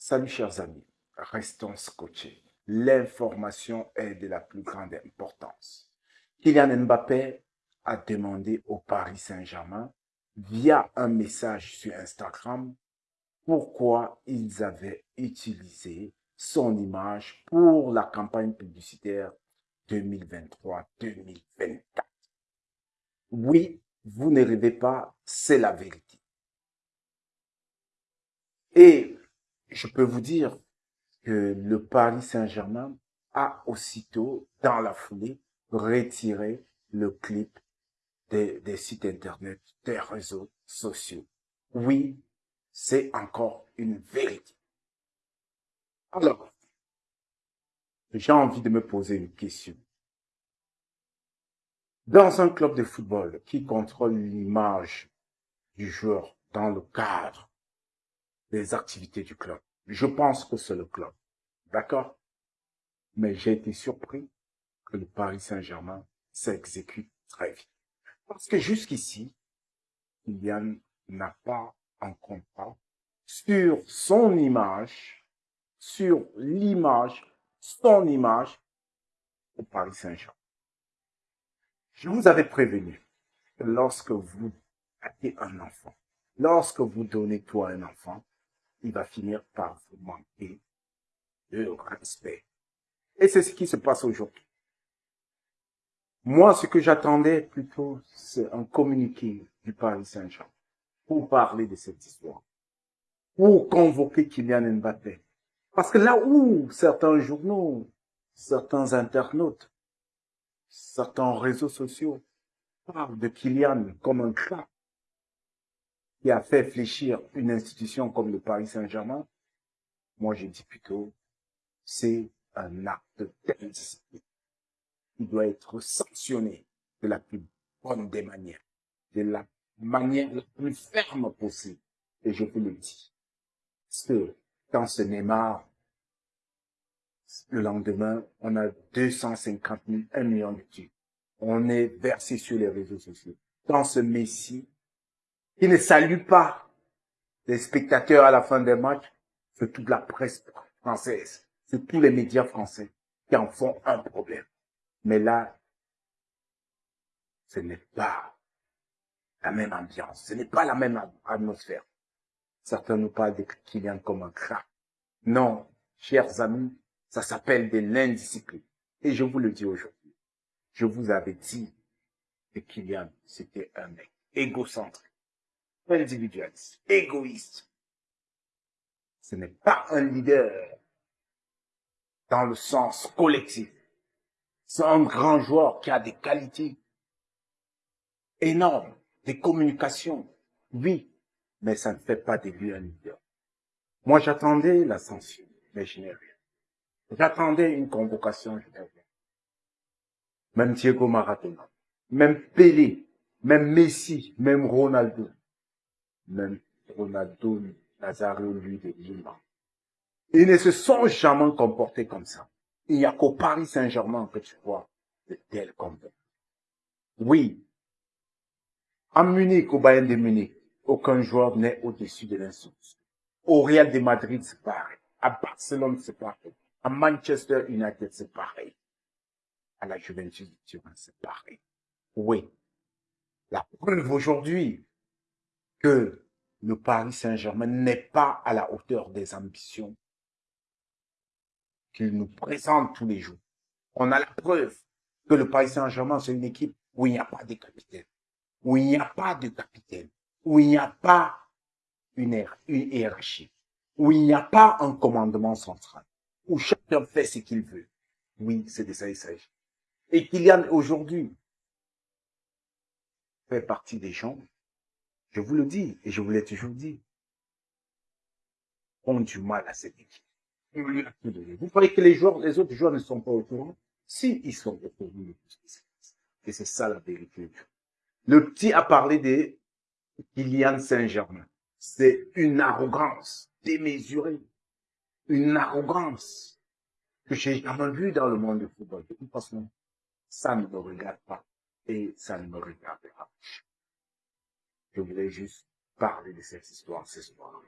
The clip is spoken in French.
Salut chers amis, restons scotchés. L'information est de la plus grande importance. Kylian Mbappé a demandé au Paris Saint-Germain via un message sur Instagram pourquoi ils avaient utilisé son image pour la campagne publicitaire 2023-2024. Oui, vous ne rêvez pas, c'est la vérité. Et je peux vous dire que le Paris Saint-Germain a aussitôt, dans la foulée, retiré le clip des, sites internet, des réseaux sociaux. Oui, c'est encore une vérité. Alors, j'ai envie de me poser une question. Dans un club de football qui contrôle l'image du joueur dans le cadre des activités du club, je pense que c'est le club. D'accord? Mais j'ai été surpris que le Paris Saint-Germain s'exécute très vite. Parce que jusqu'ici, Kylian n'a pas un contrat sur son image, sur l'image, son image au Paris Saint-Germain. Je vous avais prévenu que lorsque vous avez un enfant, lorsque vous donnez toi un enfant, il va finir par vous manquer de respect. Et c'est ce qui se passe aujourd'hui. Moi, ce que j'attendais plutôt, c'est un communiqué du Paris Saint-Germain pour parler de cette histoire, pour convoquer Kylian Mbappé. Parce que là où certains journaux, certains internautes, certains réseaux sociaux parlent de Kylian comme un crack qui a fait fléchir une institution comme le Paris Saint-Germain, moi je dis plutôt, c'est un acte d'indiscipline. Il doit être sanctionné de la plus bonne des manières, de la manière la plus ferme possible. Et je vous le dis. Parce que quand ce Neymar, le lendemain, on a 250 000, 1 million de tues. On est versé sur les réseaux sociaux. Quand ce Messi, qui ne salue pas les spectateurs à la fin des matchs, c'est toute la presse française, c'est tous les médias français qui en font un problème. Mais là, ce n'est pas la même ambiance, ce n'est pas la même atmosphère. Certains nous parlent de Kylian comme un crack. Non, chers amis, ça s'appelle de l'indiscipline. Et je vous le dis aujourd'hui. Je vous avais dit que Kylian, c'était un mec égocentrique individualiste, égoïste. Ce n'est pas un leader dans le sens collectif. C'est un grand joueur qui a des qualités énormes, des communications, oui, mais ça ne fait pas de lui un leader. Moi, j'attendais la censure, mais je n'ai rien. J'attendais une convocation, je n'ai rien. Même Diego Maradona, même Pelé, même Messi, même Ronaldo, même Ronaldo Nazario, lui, de Lima. Ils ne se sont jamais comportés comme ça. Il n'y a qu'au Paris Saint-Germain que tu vois de tels comportements. Oui. À Munich, au Bayern de Munich, aucun joueur n'est au-dessus de l'instruction. Au Real de Madrid, c'est pareil. À Barcelone, c'est pareil. À Manchester United, c'est pareil. À la Juventus de Turin, c'est pareil. Oui. La preuve aujourd'hui, que le Paris Saint-Germain n'est pas à la hauteur des ambitions qu'il nous présente tous les jours. On a la preuve que le Paris Saint-Germain, c'est une équipe où il n'y a pas de capitaine, où il n'y a pas de capitaine, où il n'y a pas une, hiérarchie, où il n'y a pas un commandement central, où chacun fait ce qu'il veut. Oui, c'est de ça il s'agit. Et Kylian, aujourd'hui, fait partie des gens je vous le dis, et je vous l'ai toujours dit, ont du mal à cette équipe. Vous croyez que les joueurs, les autres joueurs ne sont pas au courant? Si, ils sont au courant de tout ce. Et c'est ça la vérité. Le petit a parlé de Kylian Saint-Germain. C'est une arrogance démesurée. Une arrogance que j'ai jamais vue dans le monde du football. De toute façon, ça ne me regarde pas. Et ça ne me regardera pas. Je voulais juste parler de cette histoire ce soir.